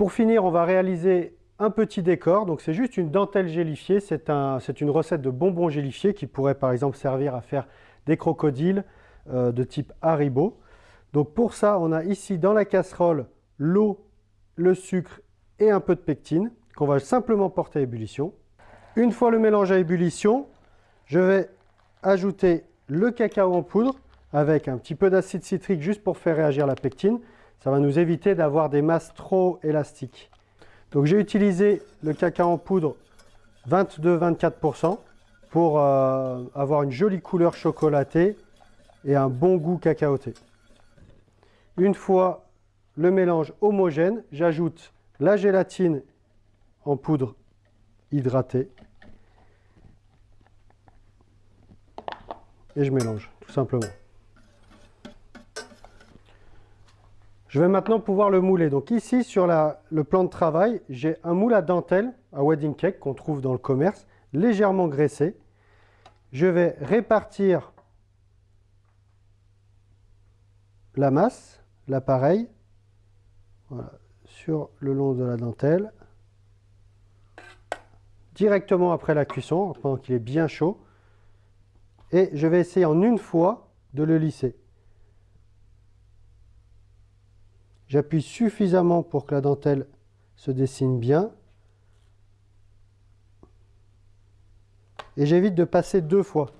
Pour finir, on va réaliser un petit décor. Donc c'est juste une dentelle gélifiée. C'est une recette de bonbons gélifiés qui pourrait par exemple servir à faire des crocodiles euh, de type Haribo. Donc pour ça, on a ici dans la casserole l'eau, le sucre et un peu de pectine qu'on va simplement porter à ébullition. Une fois le mélange à ébullition, je vais ajouter le cacao en poudre avec un petit peu d'acide citrique juste pour faire réagir la pectine. Ça va nous éviter d'avoir des masses trop élastiques. Donc j'ai utilisé le cacao en poudre 22-24% pour euh, avoir une jolie couleur chocolatée et un bon goût cacaoté. Une fois le mélange homogène, j'ajoute la gélatine en poudre hydratée et je mélange tout simplement. Je vais maintenant pouvoir le mouler. Donc ici, sur le plan de travail, j'ai un moule à dentelle, à wedding cake, qu'on trouve dans le commerce, légèrement graissé. Je vais répartir la masse, l'appareil, sur le long de la dentelle, directement après la cuisson, pendant qu'il est bien chaud. Et je vais essayer en une fois de le lisser. J'appuie suffisamment pour que la dentelle se dessine bien. Et j'évite de passer deux fois.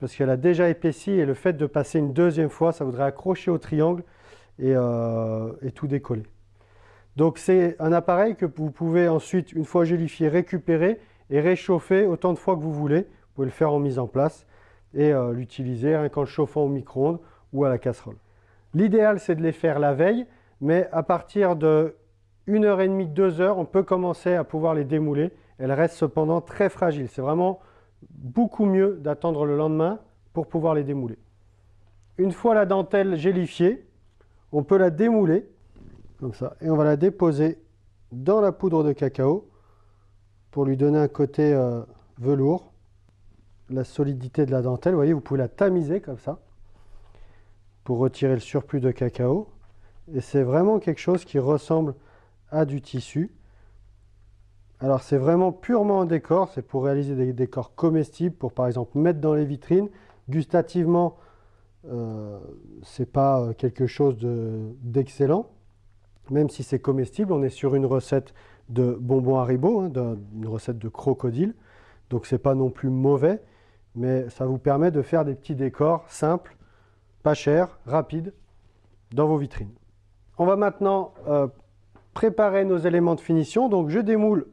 Parce qu'elle a déjà épaissi et le fait de passer une deuxième fois, ça voudrait accrocher au triangle et, euh, tout décoller. Donc c'est un appareil que vous pouvez ensuite, une fois gélifié, récupérer et réchauffer autant de fois que vous voulez. Vous pouvez le faire en mise en place et euh, l'utiliser qu'en le chauffant au micro-ondes ou à la casserole. L'idéal, c'est de les faire la veille, mais à partir de 1h30, 2h, on peut commencer à pouvoir les démouler. Elles restent cependant très fragiles. C'est vraiment beaucoup mieux d'attendre le lendemain pour pouvoir les démouler. Une fois la dentelle gélifiée, on peut la démouler, comme ça, et on va la déposer dans la poudre de cacao pour lui donner un côté euh, velours, la solidité de la dentelle. Vous voyez, vous pouvez la tamiser comme ça pour retirer le surplus de cacao. Et c'est vraiment quelque chose qui ressemble à du tissu. Alors c'est vraiment purement un décor, c'est pour réaliser des décors comestibles, pour par exemple mettre dans les vitrines. Gustativement, euh, c'est pas euh, quelque chose d'excellent, même si c'est comestible. On est sur une recette de bonbons Haribo, hein, une recette de crocodile, donc c'est pas non plus mauvais, mais ça vous permet de faire des petits décors simples pas cher, rapide, dans vos vitrines. On va maintenant euh, préparer nos éléments de finition. Donc je démoule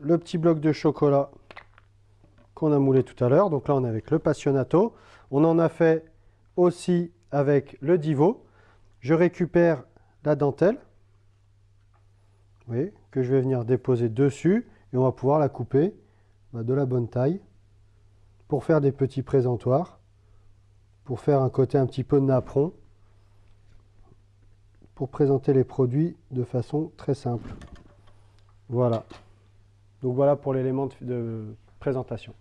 le petit bloc de chocolat qu'on a moulé tout à l'heure. Donc là on est avec le Passionato. On en a fait aussi avec le Divo. Je récupère la dentelle, que je vais venir déposer dessus et on va pouvoir la couper bah, de la bonne taille pour faire des petits présentoirs pour faire un côté un petit peu napperon pour présenter les produits de façon très simple. Voilà. Donc voilà pour l'élément de présentation.